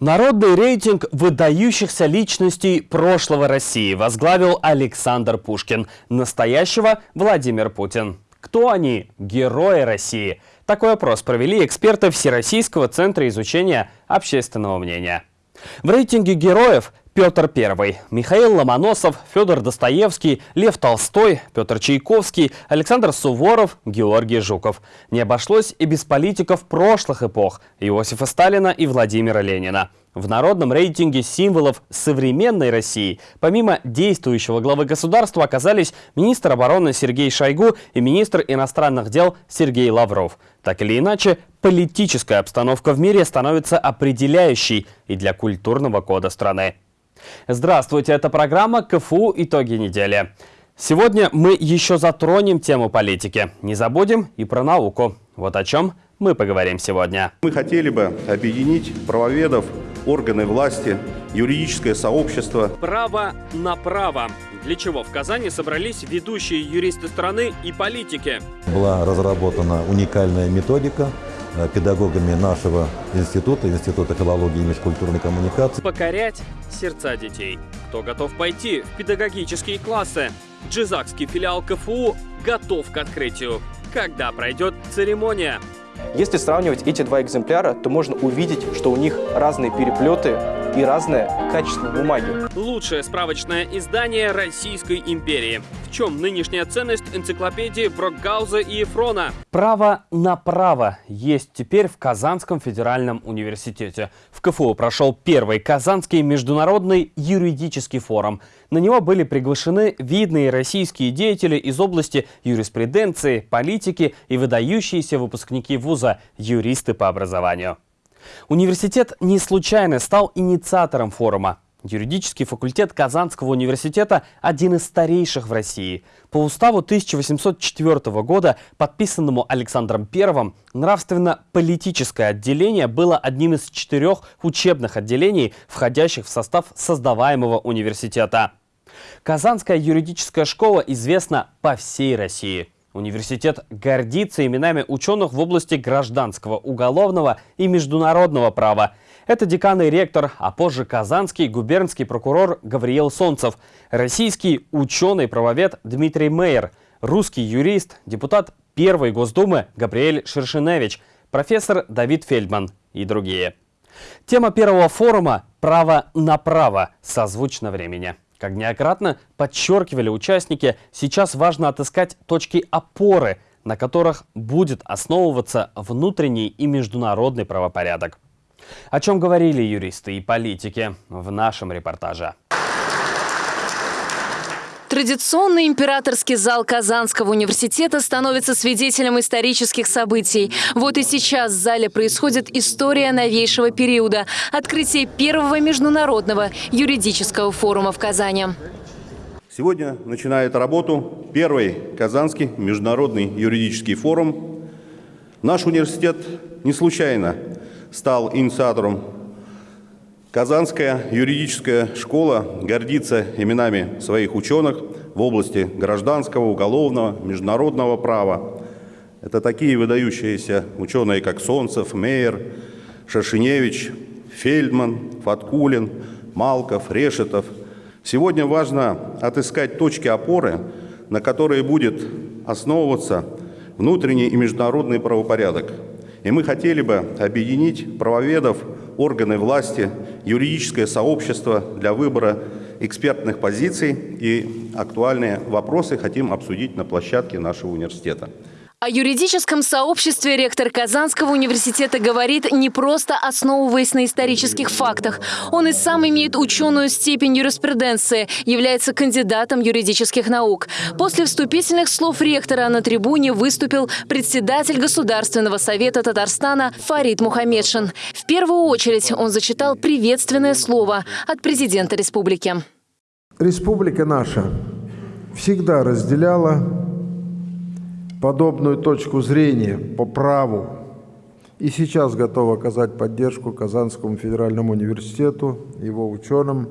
Народный рейтинг выдающихся личностей прошлого России возглавил Александр Пушкин, настоящего Владимир Путин. Кто они? Герои России. Такой опрос провели эксперты Всероссийского центра изучения общественного мнения. В рейтинге героев Петр I, Михаил Ломоносов, Федор Достоевский, Лев Толстой, Петр Чайковский, Александр Суворов, Георгий Жуков. Не обошлось и без политиков прошлых эпох – Иосифа Сталина и Владимира Ленина. В народном рейтинге символов современной России помимо действующего главы государства оказались министр обороны Сергей Шойгу и министр иностранных дел Сергей Лавров. Так или иначе, политическая обстановка в мире становится определяющей и для культурного кода страны. Здравствуйте, это программа КФУ «Итоги недели». Сегодня мы еще затронем тему политики. Не забудем и про науку. Вот о чем мы поговорим сегодня. Мы хотели бы объединить правоведов, органы власти, юридическое сообщество. Право на право. Для чего в Казани собрались ведущие юристы страны и политики? Была разработана уникальная методика педагогами нашего института, Института филологии и межкультурной коммуникации. Покорять сердца детей. Кто готов пойти в педагогические классы? Джизакский филиал КФУ готов к открытию. Когда пройдет церемония? Если сравнивать эти два экземпляра, то можно увидеть, что у них разные переплеты и разное качество бумаги. Лучшее справочное издание Российской империи. В чем нынешняя ценность энциклопедии Брокгауза и Ефрона? Право на право есть теперь в Казанском федеральном университете. В КФУ прошел первый Казанский международный юридический форум. На него были приглашены видные российские деятели из области юриспруденции, политики и выдающиеся выпускники вуза, юристы по образованию. Университет не случайно стал инициатором форума. Юридический факультет Казанского университета – один из старейших в России. По уставу 1804 года, подписанному Александром I, нравственно-политическое отделение было одним из четырех учебных отделений, входящих в состав создаваемого университета. Казанская юридическая школа известна по всей России. Университет гордится именами ученых в области гражданского, уголовного и международного права. Это декан и ректор, а позже казанский губернский прокурор Гавриил Солнцев, российский ученый-правовед Дмитрий Мейер, русский юрист, депутат Первой Госдумы Габриэль Шершеневич, профессор Давид Фельдман и другие. Тема первого форума «Право на право» созвучно времени. Как неоднократно подчеркивали участники, сейчас важно отыскать точки опоры, на которых будет основываться внутренний и международный правопорядок. О чем говорили юристы и политики в нашем репортаже. Традиционный императорский зал Казанского университета становится свидетелем исторических событий. Вот и сейчас в зале происходит история новейшего периода – открытие первого международного юридического форума в Казани. Сегодня начинает работу первый Казанский международный юридический форум. Наш университет не случайно стал инициатором Казанская юридическая школа гордится именами своих ученых в области гражданского, уголовного, международного права. Это такие выдающиеся ученые, как Солнцев, Мейер, Шашиневич, Фельдман, Фаткулин, Малков, Решетов. Сегодня важно отыскать точки опоры, на которые будет основываться внутренний и международный правопорядок. И мы хотели бы объединить правоведов, органы власти, юридическое сообщество для выбора экспертных позиций и актуальные вопросы хотим обсудить на площадке нашего университета. О юридическом сообществе ректор Казанского университета говорит не просто основываясь на исторических фактах. Он и сам имеет ученую степень юриспруденции, является кандидатом юридических наук. После вступительных слов ректора на трибуне выступил председатель Государственного совета Татарстана Фарид Мухаммедшин. В первую очередь он зачитал приветственное слово от президента республики. Республика наша всегда разделяла подобную точку зрения по праву и сейчас готов оказать поддержку Казанскому федеральному университету, его ученым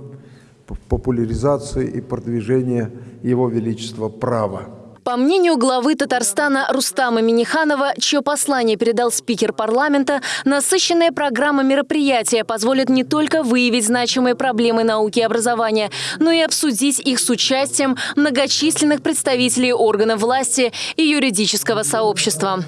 в популяризации и продвижении Его Величества права. По мнению главы Татарстана Рустама Миниханова, чье послание передал спикер парламента, насыщенная программа мероприятия позволит не только выявить значимые проблемы науки и образования, но и обсудить их с участием многочисленных представителей органов власти и юридического сообщества.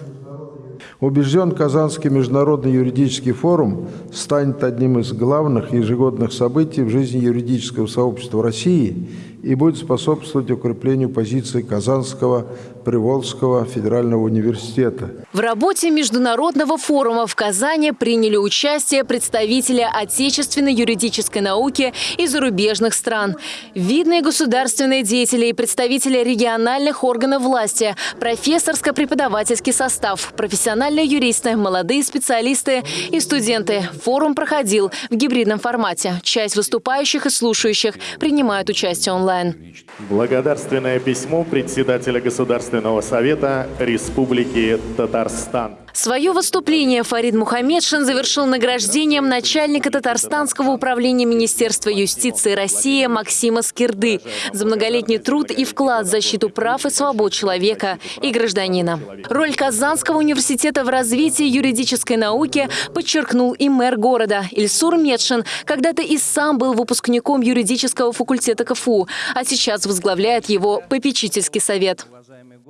Убежден, Казанский международный юридический форум станет одним из главных ежегодных событий в жизни юридического сообщества России и будет способствовать укреплению позиции Казанского Приволжского федерального университета. В работе Международного форума в Казани приняли участие представители отечественной юридической науки и зарубежных стран, видные государственные деятели и представители региональных органов власти, профессорско-преподавательский состав, профессиональные юристы, молодые специалисты и студенты. Форум проходил в гибридном формате. Часть выступающих и слушающих принимают участие онлайн онлайн. Благодарственное письмо председателя Государственного совета Республики Татарстан. Свое выступление Фарид Мухаммедшин завершил награждением начальника Татарстанского управления Министерства юстиции России Максима Скирды за многолетний труд и вклад в защиту прав и свобод человека и гражданина. Роль Казанского университета в развитии юридической науки подчеркнул и мэр города Ильсур Медшин, когда-то и сам был выпускником юридического факультета КФУ, а сейчас возглавляет его попечительский совет.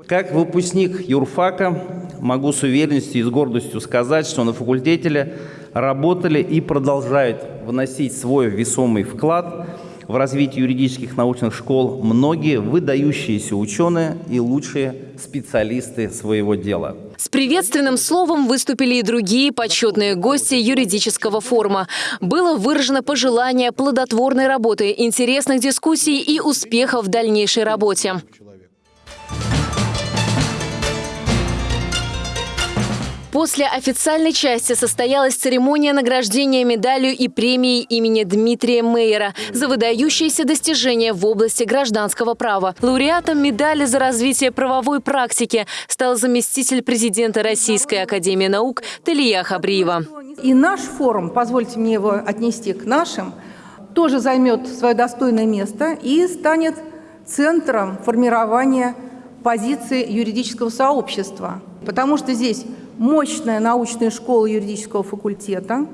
Как выпускник юрфака могу с уверенностью и с гордостью сказать, что на факультете работали и продолжают вносить свой весомый вклад в развитие юридических научных школ многие выдающиеся ученые и лучшие специалисты своего дела. С приветственным словом выступили и другие почетные гости юридического форума. Было выражено пожелание плодотворной работы, интересных дискуссий и успехов в дальнейшей работе. После официальной части состоялась церемония награждения медалью и премией имени Дмитрия Мейера за выдающиеся достижения в области гражданского права. Лауреатом медали за развитие правовой практики стал заместитель президента Российской академии наук Талия Хабриева. И наш форум, позвольте мне его отнести к нашим, тоже займет свое достойное место и станет центром формирования позиции юридического сообщества. Потому что здесь мощная научная школа юридического факультета,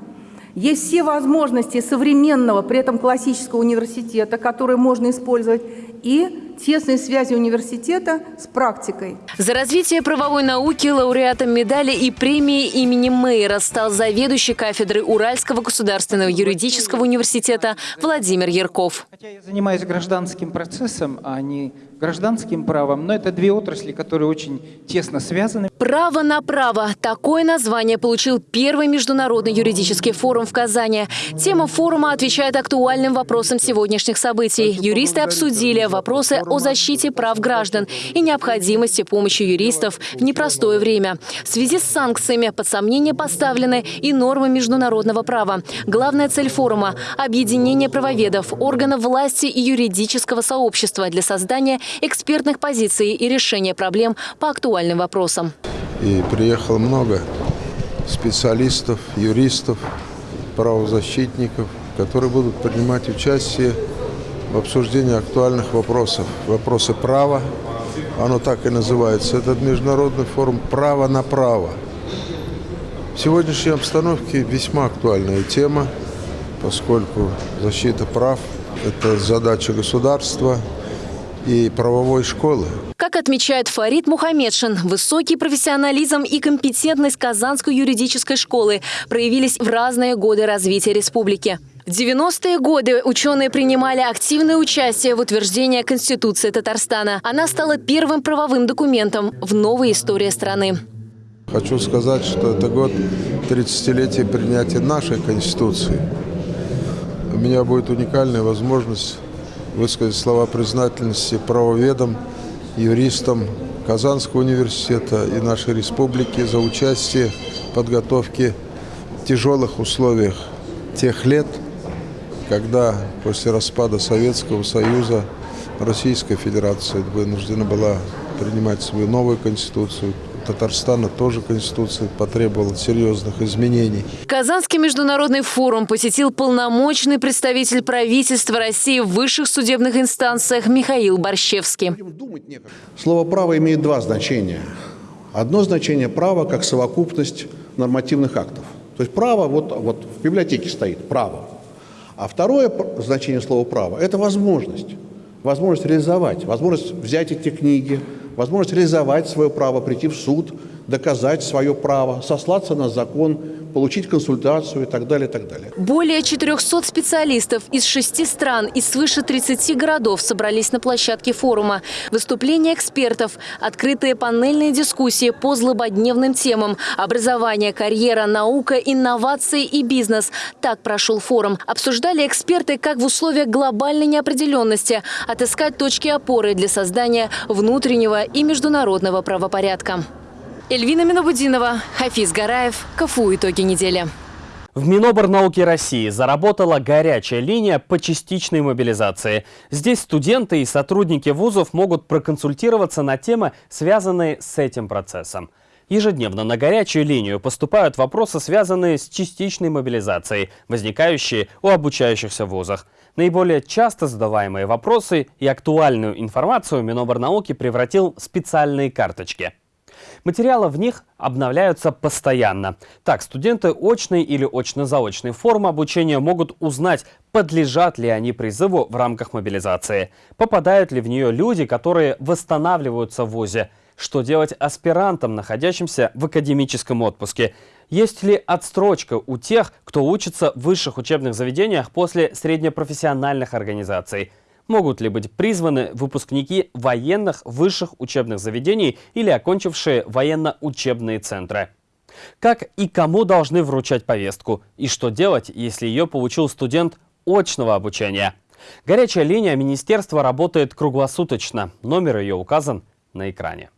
есть все возможности современного, при этом классического университета, которые можно использовать, и тесные связи университета с практикой. За развитие правовой науки лауреатом медали и премии имени Мейера стал заведующий кафедрой Уральского государственного юридического университета Владимир Ярков. Хотя я занимаюсь гражданским процессом, а не гражданским правом, но это две отрасли, которые очень тесно связаны. «Право на право» – такое название получил первый международный юридический форум в Казани. Тема форума отвечает актуальным вопросам сегодняшних событий. Юристы обсудили вопросы о защите прав граждан и необходимости помощи юристов в непростое время. В связи с санкциями под сомнение поставлены и нормы международного права. Главная цель форума – объединение правоведов, органов власти и юридического сообщества для создания экспертных позиций и решения проблем по актуальным вопросам. И приехало много специалистов, юристов, правозащитников, которые будут принимать участие в обсуждении актуальных вопросов. Вопросы права, оно так и называется. Этот международный форум «Право на право». В сегодняшней обстановке весьма актуальная тема, поскольку защита прав – это задача государства и правовой школы. Как отмечает Фарид Мухаммедшин, высокий профессионализм и компетентность Казанской юридической школы проявились в разные годы развития республики. В 90-е годы ученые принимали активное участие в утверждении Конституции Татарстана. Она стала первым правовым документом в новой истории страны. Хочу сказать, что это год 30-летия принятия нашей Конституции. У меня будет уникальная возможность высказать слова признательности правоведам, юристам Казанского университета и нашей республики за участие в подготовке в тяжелых условиях тех лет – когда после распада Советского Союза Российская Федерация вынуждена была принимать свою новую конституцию, Татарстана тоже Конституция потребовала серьезных изменений. Казанский международный форум посетил полномочный представитель правительства России в высших судебных инстанциях Михаил Борщевский. Слово «право» имеет два значения. Одно значение – право как совокупность нормативных актов. То есть право, вот, вот в библиотеке стоит право. А второе значение слова «право» – это возможность. Возможность реализовать, возможность взять эти книги, возможность реализовать свое право, прийти в суд, доказать свое право, сослаться на закон, получить консультацию и так далее, и так далее. Более 400 специалистов из шести стран и свыше 30 городов собрались на площадке форума. Выступления экспертов, открытые панельные дискуссии по злободневным темам – образование, карьера, наука, инновации и бизнес. Так прошел форум. Обсуждали эксперты, как в условиях глобальной неопределенности отыскать точки опоры для создания внутреннего и международного правопорядка. Эльвина Минобудинова, Хафиз Гараев. КФУ «Итоги недели». В Миноборнауки России заработала горячая линия по частичной мобилизации. Здесь студенты и сотрудники вузов могут проконсультироваться на темы, связанные с этим процессом. Ежедневно на горячую линию поступают вопросы, связанные с частичной мобилизацией, возникающие у обучающихся в вузах. Наиболее часто задаваемые вопросы и актуальную информацию Миноборнауки превратил в специальные карточки – Материалы в них обновляются постоянно. Так, студенты очной или очно-заочной формы обучения могут узнать, подлежат ли они призыву в рамках мобилизации, попадают ли в нее люди, которые восстанавливаются в ВУЗе, что делать аспирантам, находящимся в академическом отпуске, есть ли отстрочка у тех, кто учится в высших учебных заведениях после среднепрофессиональных организаций – могут ли быть призваны выпускники военных высших учебных заведений или окончившие военно-учебные центры. Как и кому должны вручать повестку, и что делать, если ее получил студент очного обучения. Горячая линия министерства работает круглосуточно. Номер ее указан на экране.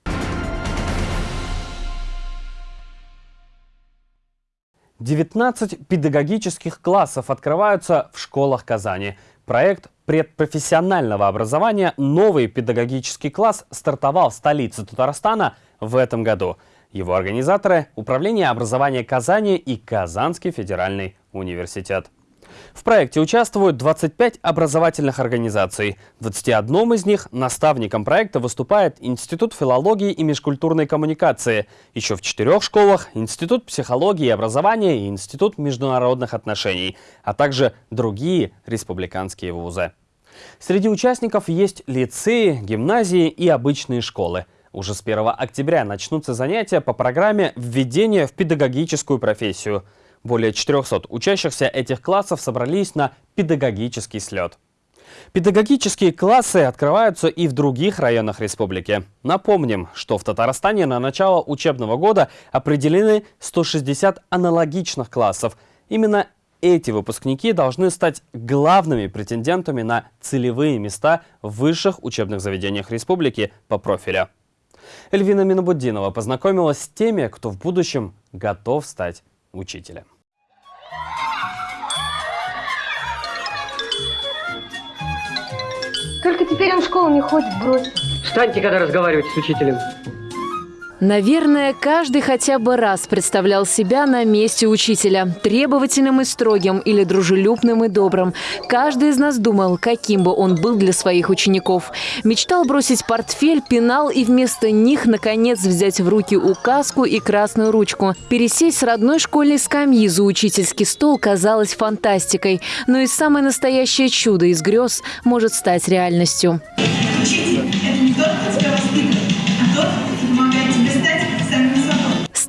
Девятнадцать педагогических классов открываются в школах Казани. Проект предпрофессионального образования «Новый педагогический класс» стартовал в столице Татарстана в этом году. Его организаторы – Управление образования Казани и Казанский федеральный университет. В проекте участвуют 25 образовательных организаций. В 21 из них наставником проекта выступает Институт филологии и межкультурной коммуникации. Еще в четырех школах – Институт психологии и образования и Институт международных отношений, а также другие республиканские вузы. Среди участников есть лицеи, гимназии и обычные школы. Уже с 1 октября начнутся занятия по программе «Введение в педагогическую профессию». Более 400 учащихся этих классов собрались на педагогический слет. Педагогические классы открываются и в других районах республики. Напомним, что в Татарстане на начало учебного года определены 160 аналогичных классов. Именно эти выпускники должны стать главными претендентами на целевые места в высших учебных заведениях республики по профилю. Эльвина Минобуддинова познакомилась с теми, кто в будущем готов стать учителем. Только теперь он в школу не ходит, брось. Встаньте, когда разговариваете с учителем. Наверное, каждый хотя бы раз представлял себя на месте учителя. Требовательным и строгим или дружелюбным и добрым. Каждый из нас думал, каким бы он был для своих учеников. Мечтал бросить портфель, пенал и вместо них, наконец, взять в руки указку и красную ручку. Пересесть с родной школьной скамьи за учительский стол казалось фантастикой. Но и самое настоящее чудо из грез может стать реальностью. Учитель – это не только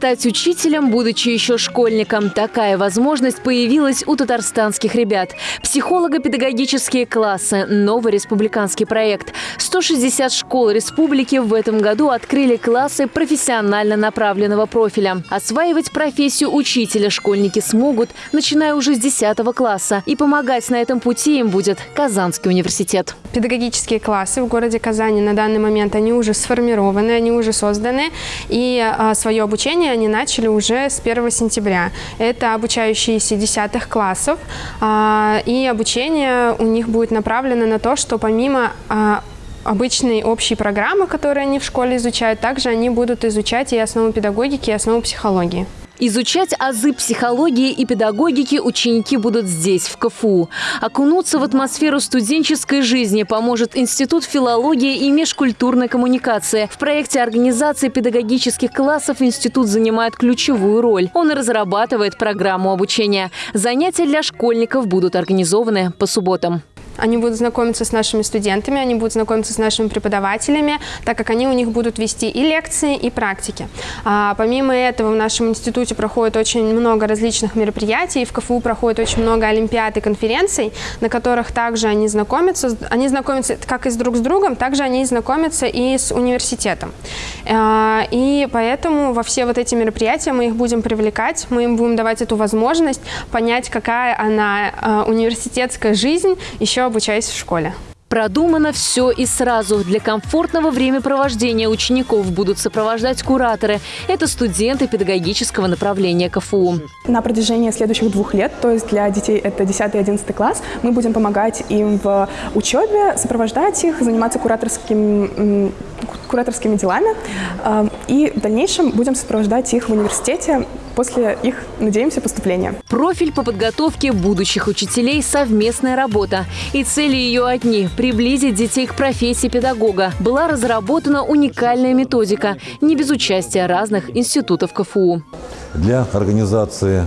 Стать учителем, будучи еще школьником, такая возможность появилась у татарстанских ребят. Психолого-педагогические классы – новый республиканский проект. 160 школ республики в этом году открыли классы профессионально направленного профиля. Осваивать профессию учителя школьники смогут, начиная уже с 10 класса. И помогать на этом пути им будет Казанский университет. Педагогические классы в городе Казани на данный момент, они уже сформированы, они уже созданы. И а, свое обучение они начали уже с 1 сентября. Это обучающиеся 10 классов, а, и обучение у них будет направлено на то, что помимо а, обычные общие программы, которые они в школе изучают, также они будут изучать и основу педагогики, и основу психологии. Изучать азы психологии и педагогики ученики будут здесь, в КФУ. Окунуться в атмосферу студенческой жизни поможет Институт филологии и межкультурной коммуникации. В проекте организации педагогических классов институт занимает ключевую роль. Он разрабатывает программу обучения. Занятия для школьников будут организованы по субботам. Они будут знакомиться с нашими студентами, они будут знакомиться с нашими преподавателями, так как они у них будут вести и лекции, и практики. А, помимо этого в нашем институте проходит очень много различных мероприятий, в КФУ проходит очень много олимпиад и конференций, на которых также они знакомятся. Они знакомятся как и с друг с другом, также они знакомятся и с университетом. А, и поэтому во все вот эти мероприятия мы их будем привлекать, мы им будем давать эту возможность понять, какая она а, университетская жизнь, еще обучаясь в школе. Продумано все и сразу. Для комфортного времяпровождения учеников будут сопровождать кураторы. Это студенты педагогического направления КФУ. На протяжении следующих двух лет, то есть для детей это 10 и 11 класс, мы будем помогать им в учебе, сопровождать их, заниматься кураторским, кураторскими делами. Э, и в дальнейшем будем сопровождать их в университете после их, надеемся, поступления. Профиль по подготовке будущих учителей – совместная работа. И цели ее одни – приблизить детей к профессии педагога. Была разработана уникальная методика, не без участия разных институтов КФУ. Для организации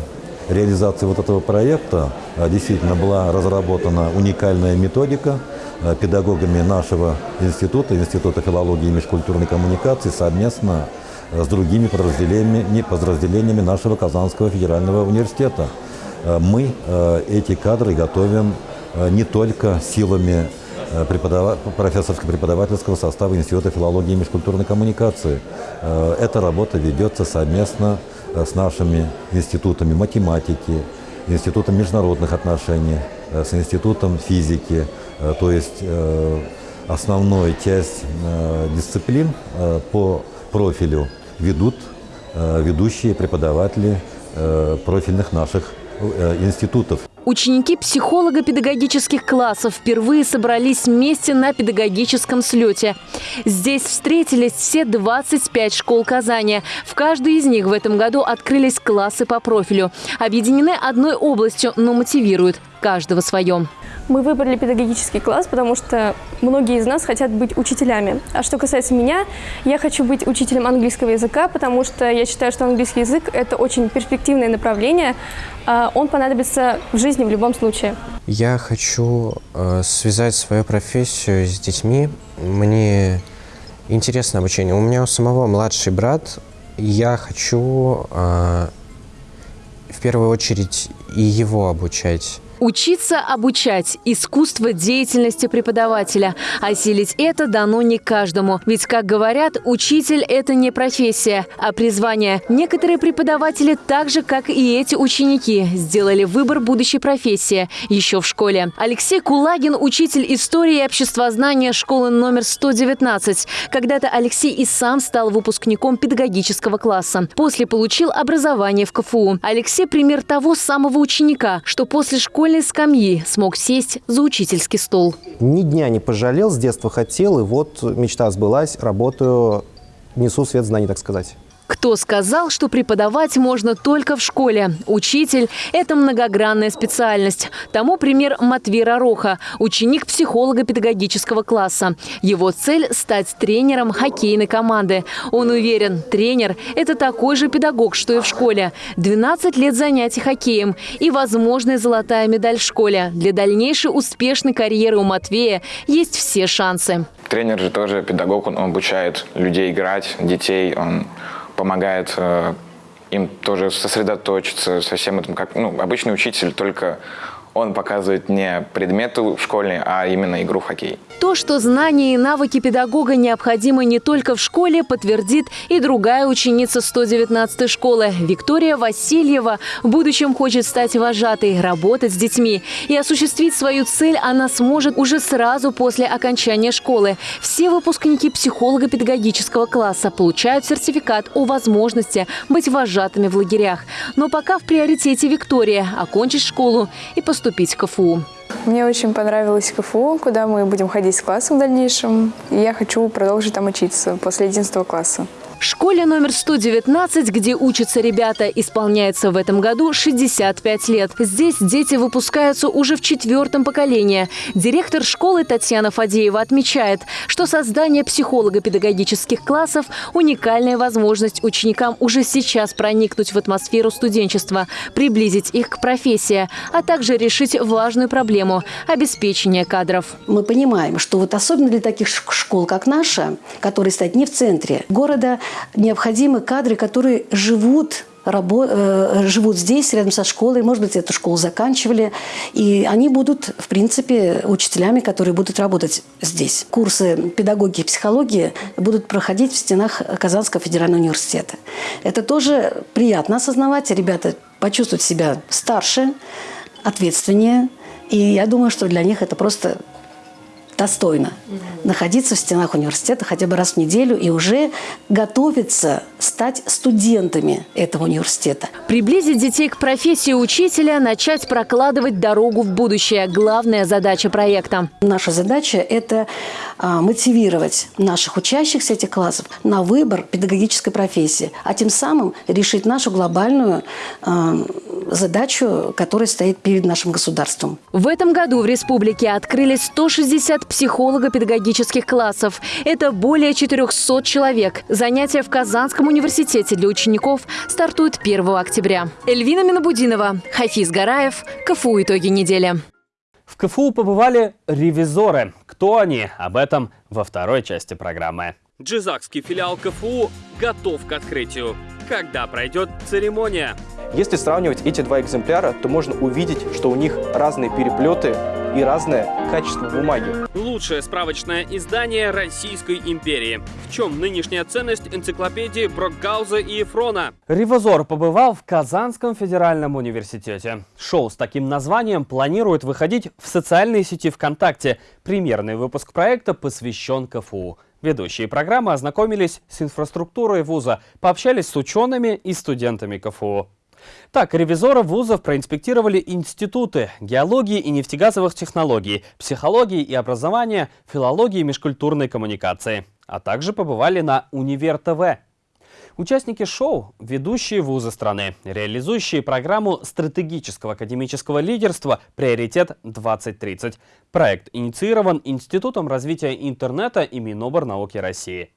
реализации вот этого проекта а, действительно была разработана уникальная методика а, педагогами нашего института, Института филологии и межкультурной коммуникации совместно с другими подразделениями, подразделениями нашего Казанского федерального университета. Мы эти кадры готовим не только силами преподав... профессорско-преподавательского состава Института филологии и межкультурной коммуникации. Эта работа ведется совместно с нашими институтами математики, Институтом международных отношений, с Институтом физики. То есть основная часть дисциплин по профилю ведут э, ведущие преподаватели э, профильных наших э, институтов. Ученики психолого-педагогических классов впервые собрались вместе на педагогическом слете. Здесь встретились все 25 школ Казани. В каждой из них в этом году открылись классы по профилю. Объединены одной областью, но мотивируют каждого своем. Мы выбрали педагогический класс, потому что многие из нас хотят быть учителями. А что касается меня, я хочу быть учителем английского языка, потому что я считаю, что английский язык – это очень перспективное направление. А он понадобится в жизни в любом случае. Я хочу э, связать свою профессию с детьми. Мне интересно обучение. У меня у самого младший брат. Я хочу э, в первую очередь и его обучать. Учиться обучать – искусство деятельности преподавателя. Осилить это дано не каждому. Ведь, как говорят, учитель – это не профессия, а призвание. Некоторые преподаватели, так же, как и эти ученики, сделали выбор будущей профессии еще в школе. Алексей Кулагин – учитель истории и обществознания школы номер 119. Когда-то Алексей и сам стал выпускником педагогического класса. После получил образование в КФУ. Алексей – пример того самого ученика, что после школьной школьной скамьи смог сесть за учительский стол. Ни дня не пожалел, с детства хотел, и вот мечта сбылась, работаю, несу свет знаний, так сказать. Кто сказал, что преподавать можно только в школе? Учитель – это многогранная специальность. Тому пример Матвей Ророха, ученик психолого-педагогического класса. Его цель – стать тренером хоккейной команды. Он уверен, тренер – это такой же педагог, что и в школе. 12 лет занятий хоккеем и возможная золотая медаль в школе. Для дальнейшей успешной карьеры у Матвея есть все шансы. Тренер же тоже педагог, он обучает людей играть, детей, он помогает э, им тоже сосредоточиться со всем этим. Как, ну, обычный учитель только он показывает не предметы школьные, а именно игру в хоккей. То, что знания и навыки педагога необходимы не только в школе, подтвердит и другая ученица 119-й школы. Виктория Васильева в будущем хочет стать вожатой, работать с детьми. И осуществить свою цель она сможет уже сразу после окончания школы. Все выпускники психолого-педагогического класса получают сертификат о возможности быть вожатыми в лагерях. Но пока в приоритете Виктория – окончить школу и поступить в КФУ. Мне очень понравилось КФУ, куда мы будем ходить с классом в дальнейшем. И я хочу продолжить там учиться после 11 класса. Школе номер 119, где учатся ребята, исполняется в этом году 65 лет. Здесь дети выпускаются уже в четвертом поколении. Директор школы Татьяна Фадеева отмечает, что создание психолого-педагогических классов – уникальная возможность ученикам уже сейчас проникнуть в атмосферу студенчества, приблизить их к профессии, а также решить важную проблему – обеспечение кадров. Мы понимаем, что вот особенно для таких школ, как наша, которые стоят не в центре города, необходимы кадры, которые живут рабо э, живут здесь, рядом со школой, может быть, эту школу заканчивали, и они будут, в принципе, учителями, которые будут работать здесь. Курсы педагогики и психологии будут проходить в стенах Казанского федерального университета. Это тоже приятно осознавать, ребята почувствуют себя старше, ответственнее, и я думаю, что для них это просто достойно угу. находиться в стенах университета хотя бы раз в неделю и уже готовиться стать студентами этого университета. Приблизить детей к профессии учителя, начать прокладывать дорогу в будущее – главная задача проекта. Наша задача – это а, мотивировать наших учащихся этих классов на выбор педагогической профессии, а тем самым решить нашу глобальную а, задачу, которая стоит перед нашим государством. В этом году в республике открыли 160 психолого-педагогических классов. Это более 400 человек. Занятия в Казанском университете для учеников стартуют 1 октября. Эльвина Минобудинова, Хафиз Гараев, КФУ «Итоги недели». В КФУ побывали ревизоры. Кто они? Об этом во второй части программы. Джизакский филиал КФУ готов к открытию. Когда пройдет церемония? Если сравнивать эти два экземпляра, то можно увидеть, что у них разные переплеты и разное качество бумаги. Лучшее справочное издание Российской империи. В чем нынешняя ценность энциклопедии Брокгауза и Ефрона? Ревозор побывал в Казанском федеральном университете. Шоу с таким названием планирует выходить в социальной сети ВКонтакте. Премьерный выпуск проекта посвящен КФУ. Ведущие программы ознакомились с инфраструктурой вуза, пообщались с учеными и студентами КФУ. Так, ревизоры вузов проинспектировали институты геологии и нефтегазовых технологий, психологии и образования, филологии и межкультурной коммуникации, а также побывали на Универ ТВ. Участники шоу – ведущие вузы страны, реализующие программу стратегического академического лидерства «Приоритет-2030». Проект инициирован Институтом развития интернета и Миноборнауки России.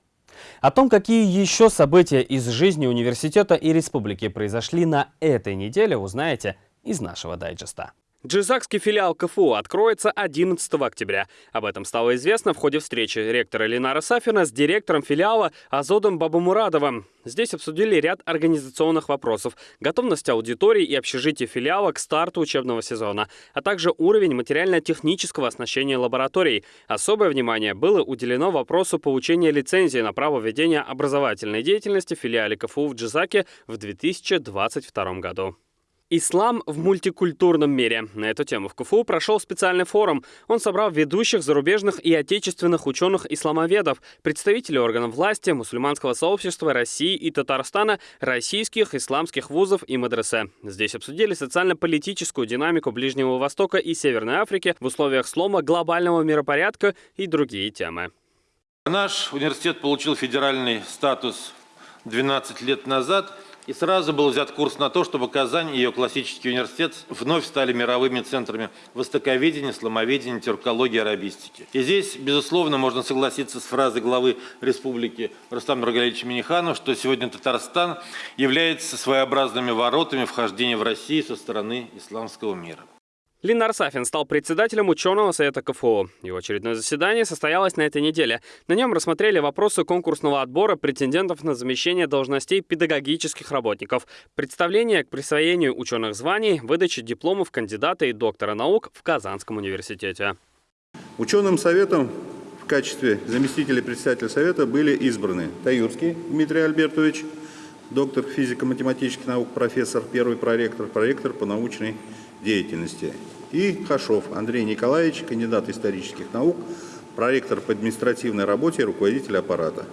О том, какие еще события из жизни университета и республики произошли на этой неделе, узнаете из нашего дайджеста. Джизакский филиал КФУ откроется 11 октября. Об этом стало известно в ходе встречи ректора Ленара Сафина с директором филиала Азодом Бабамурадовым. Здесь обсудили ряд организационных вопросов, готовность аудитории и общежития филиала к старту учебного сезона, а также уровень материально-технического оснащения лабораторий. Особое внимание было уделено вопросу получения лицензии на право ведения образовательной деятельности в филиале КФУ в Джизаке в 2022 году. Ислам в мультикультурном мире. На эту тему в КФУ прошел специальный форум. Он собрал ведущих зарубежных и отечественных ученых-исламоведов, представителей органов власти, мусульманского сообщества России и Татарстана, российских исламских вузов и мадресе. Здесь обсудили социально-политическую динамику Ближнего Востока и Северной Африки в условиях слома глобального миропорядка и другие темы. Наш университет получил федеральный статус 12 лет назад – и сразу был взят курс на то, чтобы Казань и ее классический университет вновь стали мировыми центрами востоковедения, сломоведения, тюркологии, арабистики. И здесь, безусловно, можно согласиться с фразой главы республики Рустама Нургалевича Миниханова, что сегодня Татарстан является своеобразными воротами вхождения в Россию со стороны исламского мира. Линар Сафин стал председателем ученого совета КФУ. Его очередное заседание состоялось на этой неделе. На нем рассмотрели вопросы конкурсного отбора претендентов на замещение должностей педагогических работников, представление к присвоению ученых званий, выдаче дипломов кандидата и доктора наук в Казанском университете. Ученым советом в качестве заместителя председателя совета были избраны Таюрский Дмитрий Альбертович, доктор физико-математических наук, профессор, первый проректор, проректор по научной деятельности и Хашов Андрей Николаевич, кандидат исторических наук, проректор по административной работе и руководитель аппарата.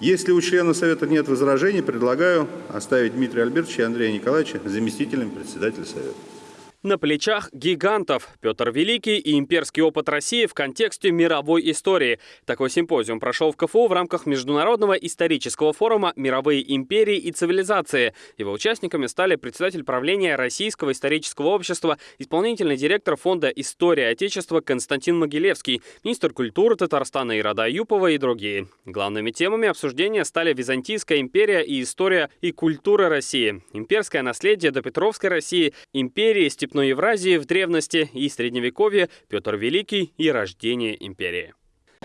Если у члена Совета нет возражений, предлагаю оставить Дмитрия Альбертовича и Андрея Николаевича заместителем председателя Совета. На плечах гигантов. Петр Великий и имперский опыт России в контексте мировой истории. Такой симпозиум прошел в КФУ в рамках Международного исторического форума «Мировые империи и цивилизации». Его участниками стали председатель правления Российского исторического общества, исполнительный директор фонда «История Отечества» Константин Могилевский, министр культуры Татарстана Ирада Юпова и другие. Главными темами обсуждения стали Византийская империя и история и культура России, имперское наследие до Петровской России, империи, Степной Евразии в древности и Средневековье, Петр Великий и рождение империи.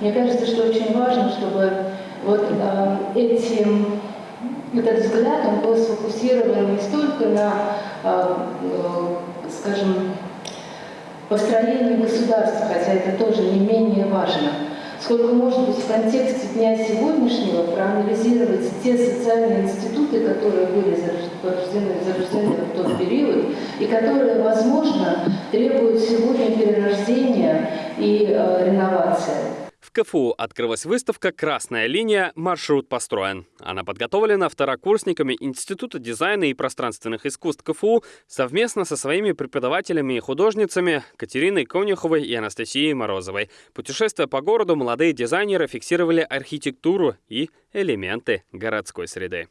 Мне кажется, что очень важно, чтобы вот э, этим, этот взгляд он был сфокусирован не столько на, э, э, скажем, построении государства, хотя это тоже не менее важно, сколько может быть в контексте дня сегодняшнего проанализировать те социальные институты, которые были зарождены, зарождены в тот период, и которые, возможно, требуют сегодня перерождения и э, реновации. КФУ открылась выставка «Красная линия. Маршрут построен». Она подготовлена второкурсниками Института дизайна и пространственных искусств КФУ совместно со своими преподавателями и художницами Катериной Конюховой и Анастасией Морозовой. Путешествуя по городу, молодые дизайнеры фиксировали архитектуру и элементы городской среды.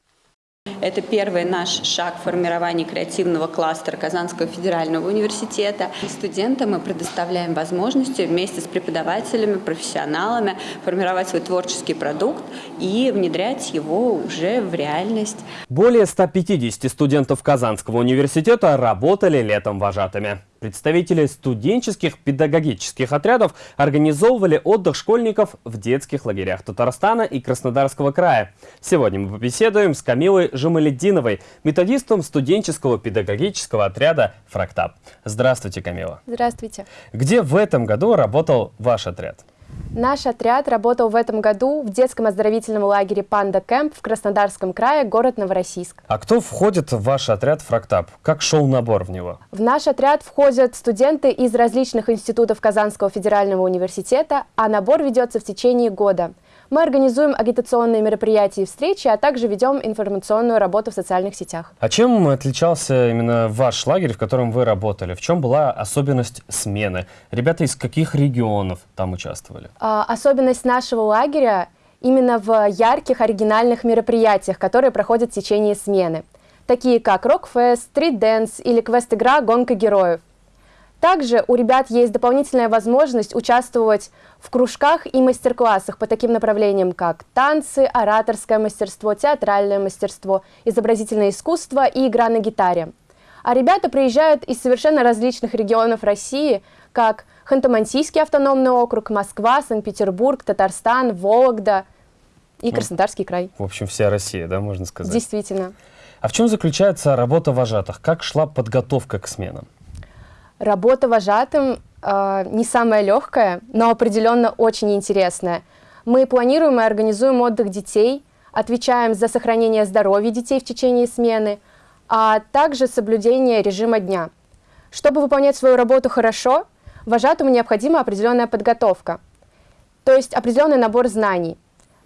Это первый наш шаг в формировании креативного кластера Казанского федерального университета. Студентам мы предоставляем возможности вместе с преподавателями, профессионалами формировать свой творческий продукт и внедрять его уже в реальность. Более 150 студентов Казанского университета работали летом вожатыми. Представители студенческих педагогических отрядов организовывали отдых школьников в детских лагерях Татарстана и Краснодарского края. Сегодня мы побеседуем с Камилой Жамаледдиновой, методистом студенческого педагогического отряда «Фрактаб». Здравствуйте, Камила. Здравствуйте. Где в этом году работал ваш отряд? Наш отряд работал в этом году в детском оздоровительном лагере «Панда Кэмп» в Краснодарском крае, город Новороссийск. А кто входит в ваш отряд «Фрактаб»? Как шел набор в него? В наш отряд входят студенты из различных институтов Казанского федерального университета, а набор ведется в течение года – мы организуем агитационные мероприятия и встречи, а также ведем информационную работу в социальных сетях. А чем отличался именно ваш лагерь, в котором вы работали? В чем была особенность смены? Ребята из каких регионов там участвовали? А, особенность нашего лагеря именно в ярких оригинальных мероприятиях, которые проходят в течение смены, такие как рок-фест, street dance или квест-игра «Гонка героев». Также у ребят есть дополнительная возможность участвовать в кружках и мастер-классах по таким направлениям, как танцы, ораторское мастерство, театральное мастерство, изобразительное искусство и игра на гитаре. А ребята приезжают из совершенно различных регионов России, как Ханты-Мансийский автономный округ, Москва, Санкт-Петербург, Татарстан, Вологда и ну, Краснодарский край. В общем, вся Россия, да, можно сказать? Действительно. А в чем заключается работа вожатых? Как шла подготовка к сменам? Работа вожатым э, не самая легкая, но определенно очень интересная. Мы планируем и организуем отдых детей, отвечаем за сохранение здоровья детей в течение смены, а также соблюдение режима дня. Чтобы выполнять свою работу хорошо, вожатому необходима определенная подготовка, то есть определенный набор знаний.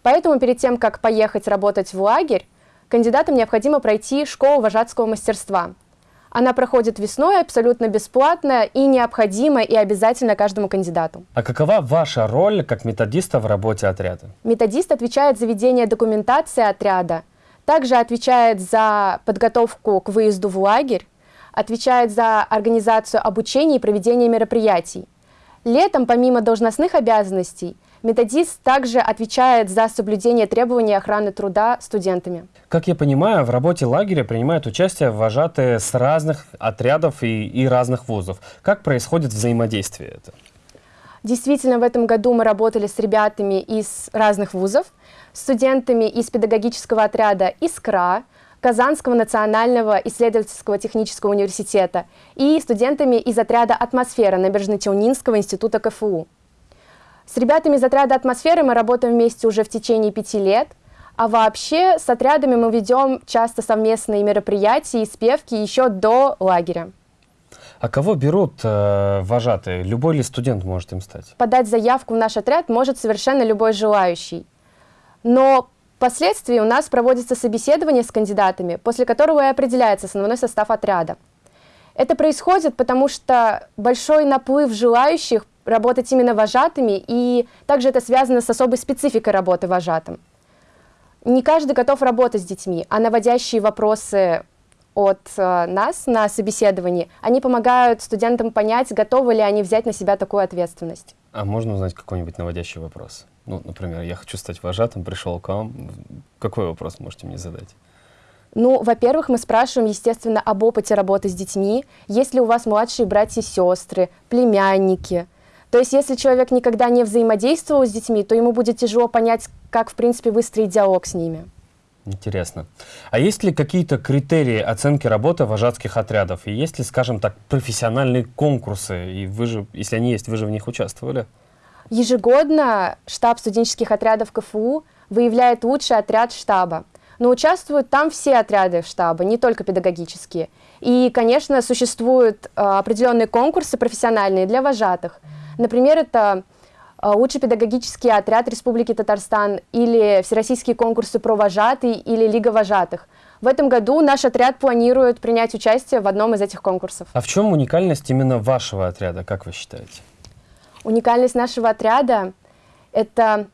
Поэтому перед тем, как поехать работать в лагерь, кандидатам необходимо пройти школу вожатского мастерства – она проходит весной, абсолютно бесплатно и необходима и обязательно каждому кандидату. А какова ваша роль как методиста в работе отряда? Методист отвечает за ведение документации отряда, также отвечает за подготовку к выезду в лагерь, отвечает за организацию обучения и проведение мероприятий. Летом, помимо должностных обязанностей, Методист также отвечает за соблюдение требований охраны труда студентами. Как я понимаю, в работе лагеря принимают участие вожатые с разных отрядов и, и разных вузов. Как происходит взаимодействие это? Действительно, в этом году мы работали с ребятами из разных вузов, студентами из педагогического отряда ИСКРА, Казанского национального исследовательского технического университета и студентами из отряда «Атмосфера» Набережно-Челнинского института КФУ. С ребятами из отряда «Атмосферы» мы работаем вместе уже в течение пяти лет. А вообще с отрядами мы ведем часто совместные мероприятия и спевки еще до лагеря. А кого берут э, вожатые? Любой ли студент может им стать? Подать заявку в наш отряд может совершенно любой желающий. Но впоследствии у нас проводится собеседование с кандидатами, после которого и определяется основной состав отряда. Это происходит, потому что большой наплыв желающих работать именно вожатыми, и также это связано с особой спецификой работы вожатым. Не каждый готов работать с детьми, а наводящие вопросы от э, нас на собеседовании, они помогают студентам понять, готовы ли они взять на себя такую ответственность. А можно узнать какой-нибудь наводящий вопрос? Ну, например, я хочу стать вожатым, пришел к вам. Какой вопрос можете мне задать? Ну, во-первых, мы спрашиваем, естественно, об опыте работы с детьми. Есть ли у вас младшие братья и сестры, племянники? То есть, если человек никогда не взаимодействовал с детьми, то ему будет тяжело понять, как, в принципе, выстроить диалог с ними. Интересно. А есть ли какие-то критерии оценки работы вожатских отрядов? И есть ли, скажем так, профессиональные конкурсы? И вы же, если они есть, вы же в них участвовали? Ежегодно штаб студенческих отрядов КФУ выявляет лучший отряд штаба. Но участвуют там все отряды штаба, не только педагогические. И, конечно, существуют э, определенные конкурсы профессиональные для вожатых. Например, это э, лучший педагогический отряд Республики Татарстан или всероссийские конкурсы про вожатый или Лига вожатых. В этом году наш отряд планирует принять участие в одном из этих конкурсов. А в чем уникальность именно вашего отряда, как вы считаете? Уникальность нашего отряда – это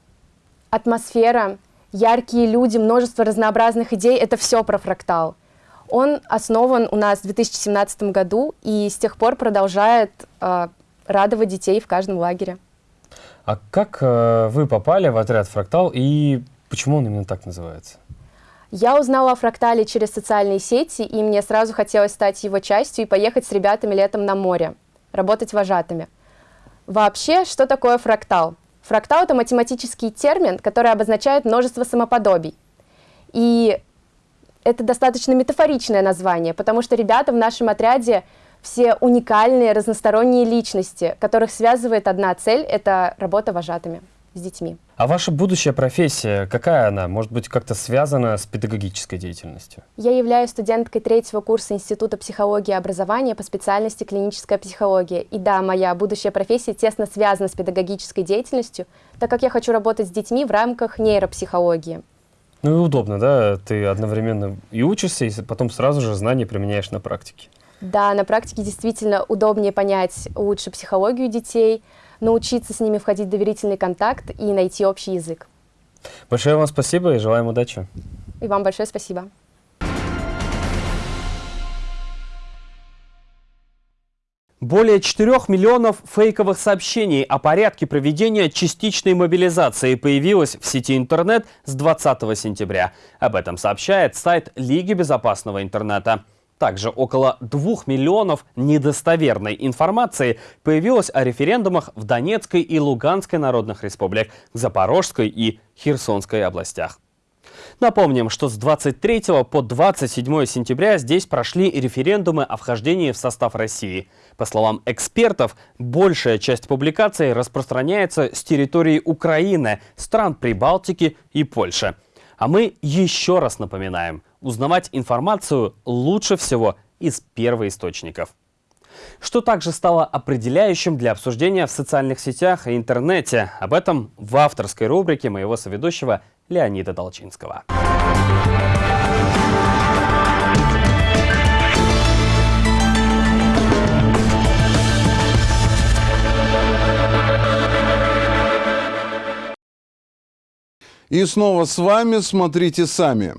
атмосфера, яркие люди, множество разнообразных идей – это все про фрактал. Он основан у нас в 2017 году и с тех пор продолжает э, радовать детей в каждом лагере. А как э, вы попали в отряд «Фрактал» и почему он именно так называется? Я узнала о «Фрактале» через социальные сети, и мне сразу хотелось стать его частью и поехать с ребятами летом на море, работать вожатыми. Вообще, что такое фрактал? Фрактал — это математический термин, который обозначает множество самоподобий. И это достаточно метафоричное название, потому что ребята в нашем отряде все уникальные, разносторонние личности, которых связывает одна цель — это работа вожатыми с детьми. А ваша будущая профессия, какая она? Может быть, как-то связана с педагогической деятельностью? Я являюсь студенткой третьего курса Института психологии и образования по специальности клиническая психология. И да, моя будущая профессия тесно связана с педагогической деятельностью, так как я хочу работать с детьми в рамках нейропсихологии. Ну и удобно, да? Ты одновременно и учишься, и потом сразу же знания применяешь на практике. Да, на практике действительно удобнее понять лучше психологию детей, научиться с ними входить в доверительный контакт и найти общий язык. Большое вам спасибо и желаем удачи. И вам большое спасибо. Более 4 миллионов фейковых сообщений о порядке проведения частичной мобилизации появилось в сети интернет с 20 сентября. Об этом сообщает сайт Лиги безопасного интернета. Также около 2 миллионов недостоверной информации появилось о референдумах в Донецкой и Луганской народных республиках, Запорожской и Херсонской областях. Напомним, что с 23 по 27 сентября здесь прошли референдумы о вхождении в состав России. По словам экспертов, большая часть публикаций распространяется с территории Украины, стран Прибалтики и Польши. А мы еще раз напоминаем, узнавать информацию лучше всего из первоисточников. Что также стало определяющим для обсуждения в социальных сетях и интернете. Об этом в авторской рубрике моего соведущего Леонида Долчинского. И снова с вами «Смотрите сами».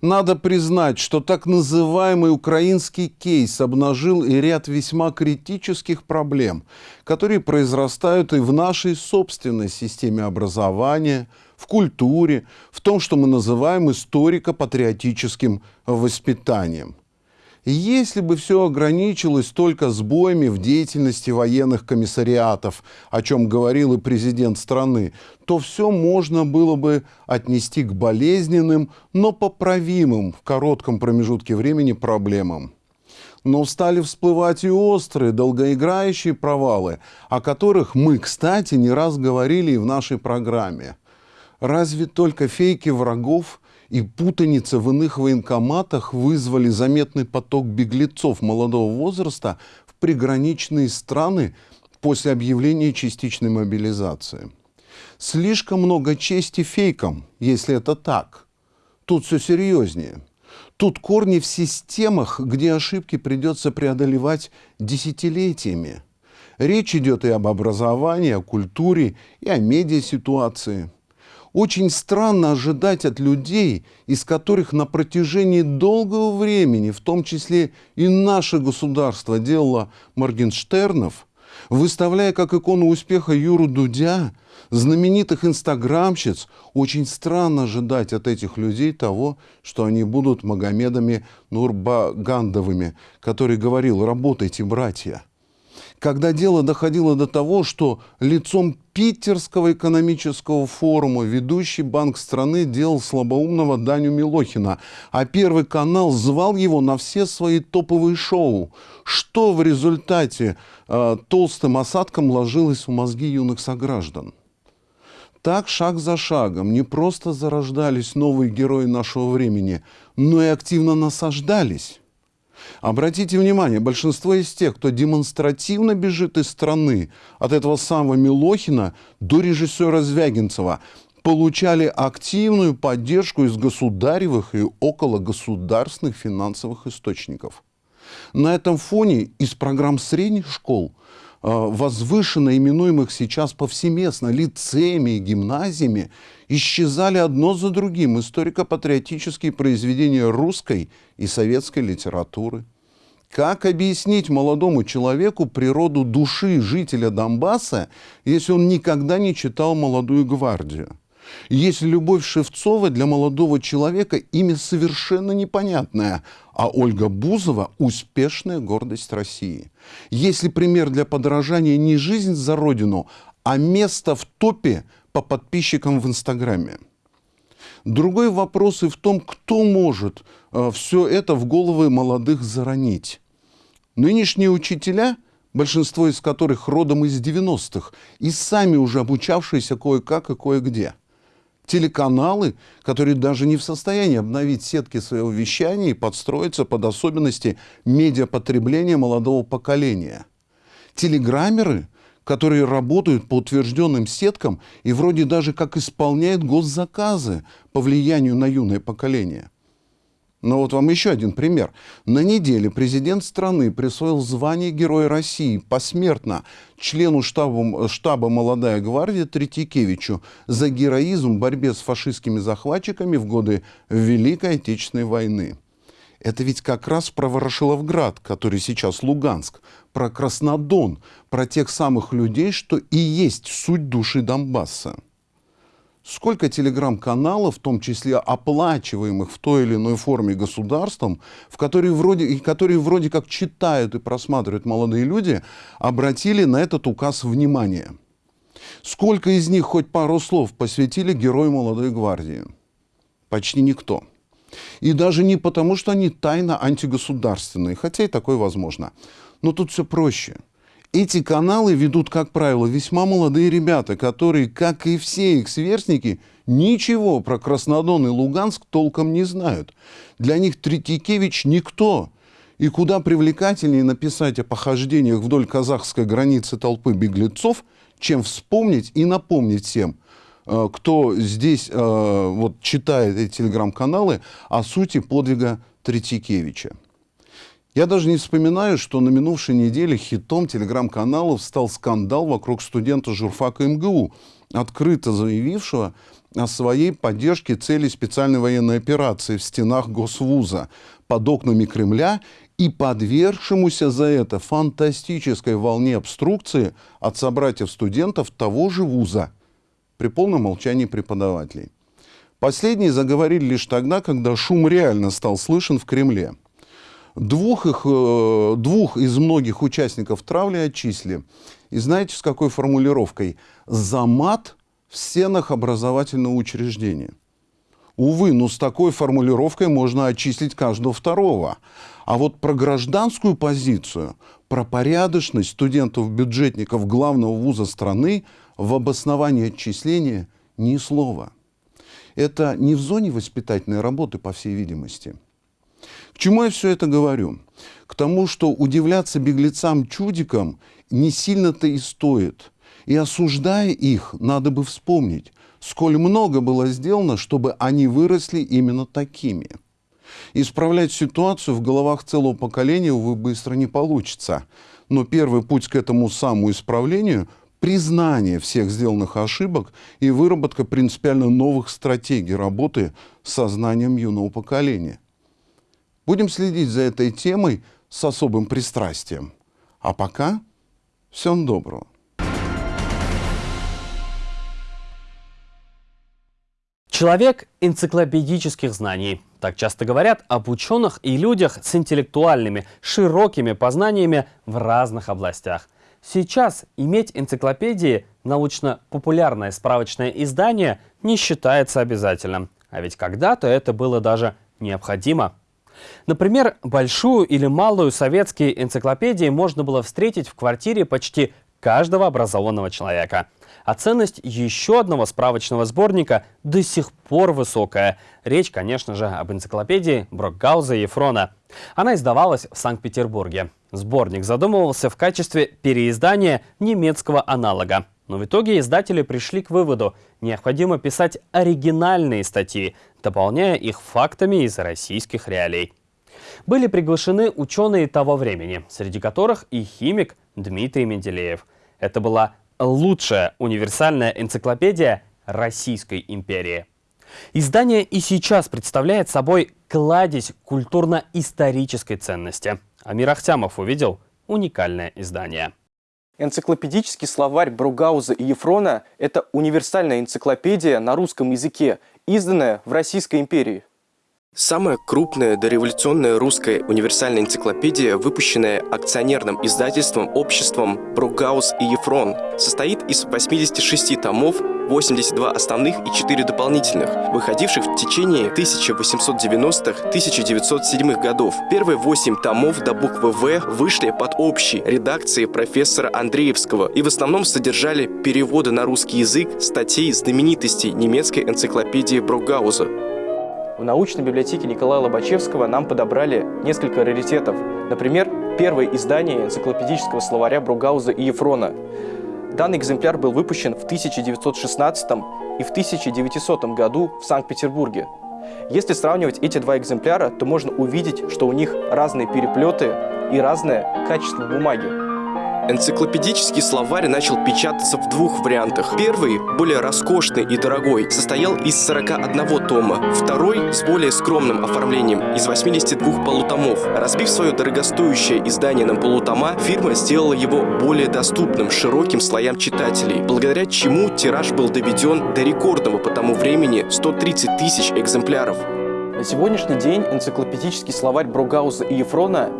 Надо признать, что так называемый украинский кейс обнажил и ряд весьма критических проблем, которые произрастают и в нашей собственной системе образования, в культуре, в том, что мы называем историко-патриотическим воспитанием. Если бы все ограничилось только сбоями в деятельности военных комиссариатов, о чем говорил и президент страны, то все можно было бы отнести к болезненным, но поправимым в коротком промежутке времени проблемам. Но стали всплывать и острые, долгоиграющие провалы, о которых мы, кстати, не раз говорили и в нашей программе. Разве только фейки врагов – и путаница в иных военкоматах вызвали заметный поток беглецов молодого возраста в приграничные страны после объявления частичной мобилизации. Слишком много чести фейкам, если это так. Тут все серьезнее. Тут корни в системах, где ошибки придется преодолевать десятилетиями. Речь идет и об образовании, о культуре, и о медиаситуации. Очень странно ожидать от людей, из которых на протяжении долгого времени, в том числе и наше государство делало Моргенштернов, выставляя как икону успеха Юру Дудя, знаменитых инстаграмщиц, очень странно ожидать от этих людей того, что они будут Магомедами Нурбагандовыми, который говорил «работайте, братья» когда дело доходило до того, что лицом Питерского экономического форума ведущий банк страны делал слабоумного Даню Милохина, а Первый канал звал его на все свои топовые шоу. Что в результате э, толстым осадком ложилось в мозги юных сограждан? Так шаг за шагом не просто зарождались новые герои нашего времени, но и активно насаждались. Обратите внимание, большинство из тех, кто демонстративно бежит из страны, от этого самого Милохина до режиссера Звягинцева, получали активную поддержку из государевых и окологосударственных финансовых источников. На этом фоне из программ средних школ возвышенно именуемых сейчас повсеместно лицеями и гимназиями, исчезали одно за другим историко-патриотические произведения русской и советской литературы. Как объяснить молодому человеку природу души жителя Донбасса, если он никогда не читал «Молодую гвардию»? Если Любовь Шевцова для молодого человека имя совершенно непонятное, а Ольга Бузова – успешная гордость России. Если пример для подражания не жизнь за родину, а место в топе по подписчикам в Инстаграме. Другой вопрос и в том, кто может э, все это в головы молодых заронить. Нынешние учителя, большинство из которых родом из 90-х, и сами уже обучавшиеся кое-как и кое-где. Телеканалы, которые даже не в состоянии обновить сетки своего вещания и подстроиться под особенности медиапотребления молодого поколения. Телеграммеры – которые работают по утвержденным сеткам и вроде даже как исполняют госзаказы по влиянию на юное поколение. Но вот вам еще один пример. На неделе президент страны присвоил звание Героя России посмертно члену штаба, штаба «Молодая гвардия» Третьякевичу за героизм в борьбе с фашистскими захватчиками в годы Великой Отечественной войны. Это ведь как раз про Ворошиловград, который сейчас Луганск, про Краснодон, про тех самых людей, что и есть суть души Донбасса. Сколько телеграм-каналов, в том числе оплачиваемых в той или иной форме государством, в которые вроде, которые вроде как читают и просматривают молодые люди, обратили на этот указ внимание? Сколько из них хоть пару слов посвятили герою молодой гвардии? Почти никто. И даже не потому, что они тайно антигосударственные, хотя и такое возможно. Но тут все проще. Эти каналы ведут, как правило, весьма молодые ребята, которые, как и все их сверстники, ничего про Краснодон и Луганск толком не знают. Для них Третьякевич никто. И куда привлекательнее написать о похождениях вдоль казахской границы толпы беглецов, чем вспомнить и напомнить всем – Э, кто здесь э, вот, читает эти телеграм-каналы о сути подвига Третьякевича. Я даже не вспоминаю, что на минувшей неделе хитом телеграм-каналов стал скандал вокруг студента журфака МГУ, открыто заявившего о своей поддержке цели специальной военной операции в стенах Госвуза под окнами Кремля и подвергшемуся за это фантастической волне обструкции от собратьев студентов того же вуза – при полном молчании преподавателей. Последние заговорили лишь тогда, когда шум реально стал слышен в Кремле. Двух, их, э, двух из многих участников травли отчислили. И знаете, с какой формулировкой? За мат в стенах образовательного учреждения. Увы, но с такой формулировкой можно отчислить каждого второго. А вот про гражданскую позицию, про порядочность студентов-бюджетников главного вуза страны в обосновании отчисления ни слова. Это не в зоне воспитательной работы, по всей видимости. К чему я все это говорю? К тому, что удивляться беглецам-чудикам не сильно-то и стоит. И осуждая их, надо бы вспомнить, сколь много было сделано, чтобы они выросли именно такими. Исправлять ситуацию в головах целого поколения, увы, быстро не получится. Но первый путь к этому самоисправлению – признание всех сделанных ошибок и выработка принципиально новых стратегий работы с сознанием юного поколения. Будем следить за этой темой с особым пристрастием. А пока всем доброго. Человек энциклопедических знаний. Так часто говорят об ученых и людях с интеллектуальными, широкими познаниями в разных областях. Сейчас иметь энциклопедии, научно-популярное справочное издание, не считается обязательным. А ведь когда-то это было даже необходимо. Например, большую или малую советские энциклопедии можно было встретить в квартире почти каждого образованного человека. А ценность еще одного справочного сборника до сих пор высокая. Речь, конечно же, об энциклопедии Брокгауза и Ефрона. Она издавалась в Санкт-Петербурге. Сборник задумывался в качестве переиздания немецкого аналога. Но в итоге издатели пришли к выводу, необходимо писать оригинальные статьи, дополняя их фактами из российских реалий. Были приглашены ученые того времени, среди которых и химик Дмитрий Менделеев. Это была лучшая универсальная энциклопедия Российской империи. Издание и сейчас представляет собой кладезь культурно-исторической ценности. Амир Ахтямов увидел уникальное издание. Энциклопедический словарь Бругауза и Ефрона – это универсальная энциклопедия на русском языке, изданная в Российской империи. Самая крупная дореволюционная русская универсальная энциклопедия, выпущенная акционерным издательством обществом Бругаус и Ефрон, состоит из 86 томов, 82 основных и 4 дополнительных, выходивших в течение 1890-1907 годов. Первые 8 томов до буквы «В» вышли под общей редакцией профессора Андреевского и в основном содержали переводы на русский язык статей знаменитостей немецкой энциклопедии Бругауза. В научной библиотеке Николая Лобачевского нам подобрали несколько раритетов. Например, первое издание энциклопедического словаря Бругауза и Ефрона. Данный экземпляр был выпущен в 1916 и в 1900 году в Санкт-Петербурге. Если сравнивать эти два экземпляра, то можно увидеть, что у них разные переплеты и разное качество бумаги. Энциклопедический словарь начал печататься в двух вариантах. Первый, более роскошный и дорогой, состоял из 41 тома. Второй, с более скромным оформлением, из 82 полутомов. Разбив свое дорогостоящее издание на полутома, фирма сделала его более доступным широким слоям читателей, благодаря чему тираж был доведен до рекордного по тому времени 130 тысяч экземпляров. На сегодняшний день энциклопедический словарь Бругауза и Ефрона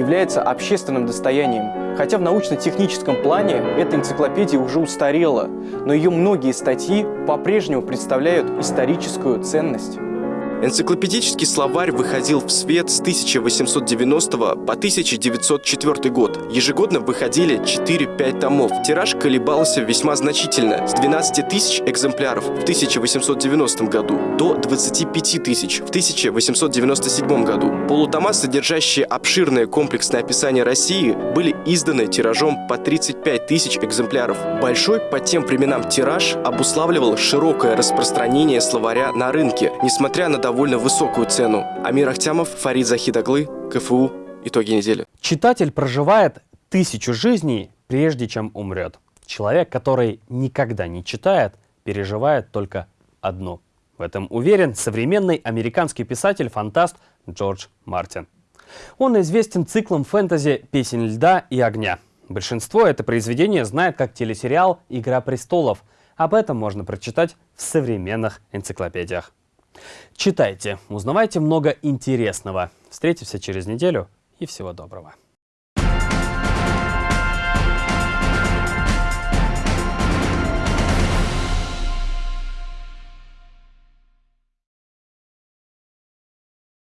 является общественным достоянием. Хотя в научно-техническом плане эта энциклопедия уже устарела, но ее многие статьи по-прежнему представляют историческую ценность. Энциклопедический словарь выходил в свет с 1890 по 1904 год. Ежегодно выходили 4-5 томов. Тираж колебался весьма значительно, с 12 тысяч экземпляров в 1890 году до 25 тысяч в 1897 году. Полутома, содержащие обширное комплексное описание России, были изданы тиражом по 35 тысяч экземпляров. Большой по тем временам тираж обуславливал широкое распространение словаря на рынке, несмотря на довольно высокую цену. Амир Ахтямов, Фарид Захидаглы, КФУ. Итоги недели. Читатель проживает тысячу жизней, прежде чем умрет. Человек, который никогда не читает, переживает только одну. В этом уверен современный американский писатель-фантаст Джордж Мартин. Он известен циклом фэнтези «Песень льда и огня». Большинство это произведение знает как телесериал «Игра престолов». Об этом можно прочитать в современных энциклопедиях. Читайте, узнавайте много интересного. Встретимся через неделю и всего доброго.